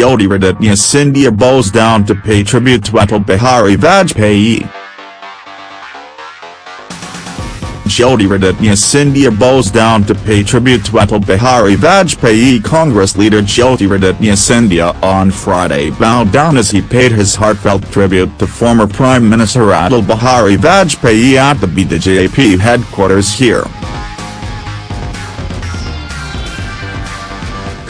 Jyotiraditya Scindia bows down to pay tribute to Atal Bihari Vajpayee. Jyotiraditya Scindia bows down to pay tribute to Atal Bihari Vajpayee Congress leader Jyotiraditya Scindia on Friday bowed down as he paid his heartfelt tribute to former Prime Minister Atal Bihari Vajpayee at the BJP headquarters here.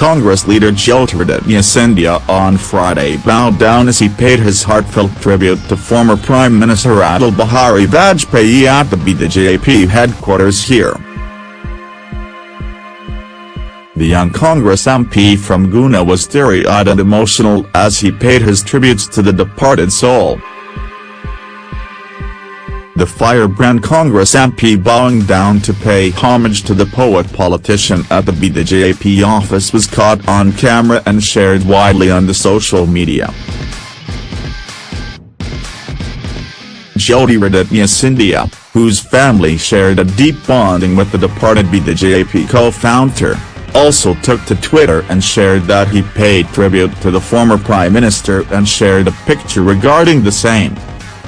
Congress leader Jyotiraditya Scindia on Friday bowed down as he paid his heartfelt tribute to former Prime Minister Atal Bihari Vajpayee at the BJP headquarters here. The young Congress MP from Guna was teary-eyed and emotional as he paid his tributes to the departed soul. The firebrand Congress MP bowing down to pay homage to the poet politician at the BJP office was caught on camera and shared widely on the social media. Jyotiraditya Scindia, whose family shared a deep bonding with the departed BJP co-founder, also took to Twitter and shared that he paid tribute to the former Prime Minister and shared a picture regarding the same.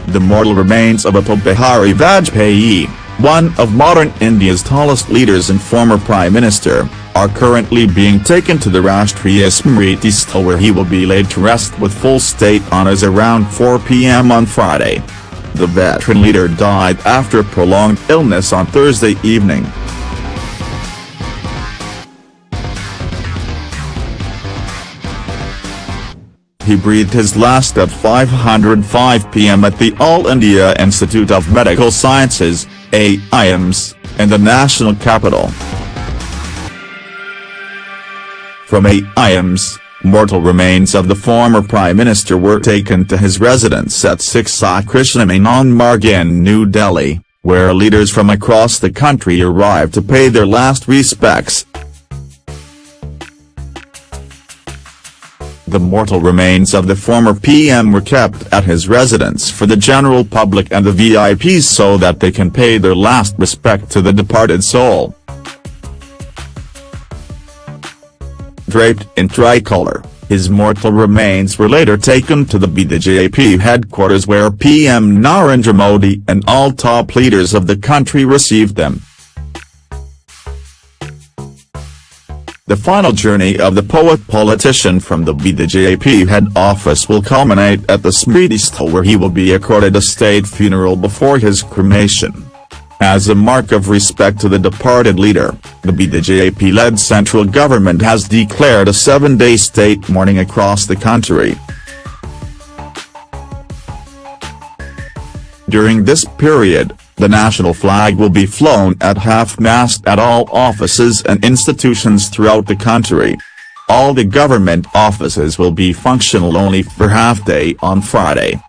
The mortal remains of Atal Bihari Vajpayee, one of modern India's tallest leaders and former Prime Minister, are currently being taken to the Rashtriya Smriti Sthal where he will be laid to rest with full state honours around 4 pm on Friday. The veteran leader died after prolonged illness on Thursday evening. He breathed his last at 5.05 pm at the All India Institute of Medical Sciences, AIIMS, in the national capital. From AIIMS, mortal remains of the former Prime Minister were taken to his residence at 6 Sai Marg in New Delhi, where leaders from across the country arrived to pay their last respects. The mortal remains of the former PM were kept at his residence for the general public and the VIPs so that they can pay their last respect to the departed soul. Draped in tricolor, his mortal remains were later taken to the BJP headquarters where PM Narendra Modi and all top leaders of the country received them. The final journey of the poet-politician from the BJP head office will culminate at the Smriti Sthal where he will be accorded a state funeral before his cremation. As a mark of respect to the departed leader, the BJP-led central government has declared a seven-day state mourning across the country. During this period, the national flag will be flown at half-mast at all offices and institutions throughout the country. All the government offices will be functional only for half-day on Friday.